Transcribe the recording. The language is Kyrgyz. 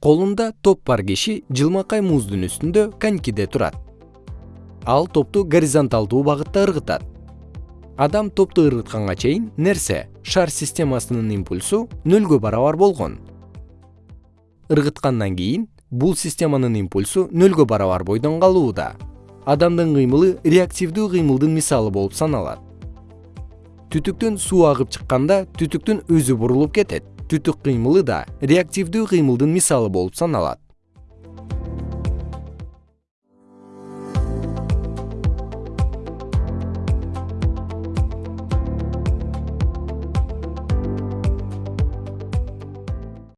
колунда топ бар киши жылмакай муздун үстүндө конькиде турат. Ал топту горизонталдуу багытта ыргытат. Адам топту ыргытканга чейин нерсе шар системасынын импульсу нөлгө барабар болгон. Ыргыткандан кийин бул системанын импульсу нөлгө барабар бойдон калууда. Адамдын кыймылы реактивдүү кыймылдын мисалы болуп саналат. Түтүктөн суу агып чыкканда түтүктүн өзү бурулуп кетет түтүк кыймылы да реактивдүү кыймылдын мисалы болуп саналат